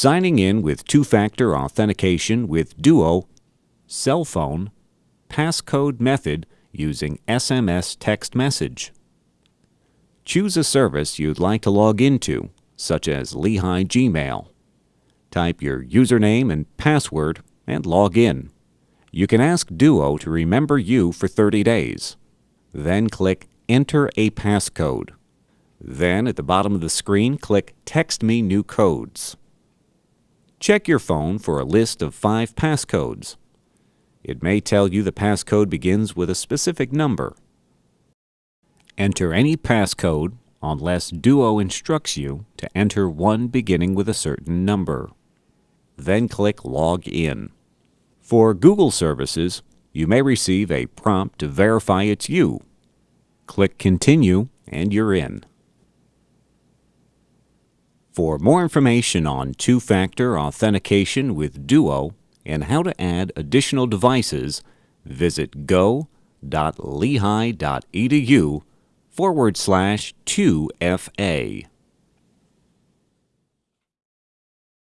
Signing in with two-factor authentication with Duo, cell phone, passcode method using SMS text message. Choose a service you'd like to log into, such as Lehigh Gmail. Type your username and password and log in. You can ask Duo to remember you for 30 days. Then click Enter a passcode. Then at the bottom of the screen, click Text me new codes. Check your phone for a list of five passcodes. It may tell you the passcode begins with a specific number. Enter any passcode unless Duo instructs you to enter one beginning with a certain number. Then click Log In. For Google services, you may receive a prompt to verify it's you. Click Continue and you're in. For more information on two-factor authentication with Duo and how to add additional devices, visit go.lehigh.edu forward slash 2FA.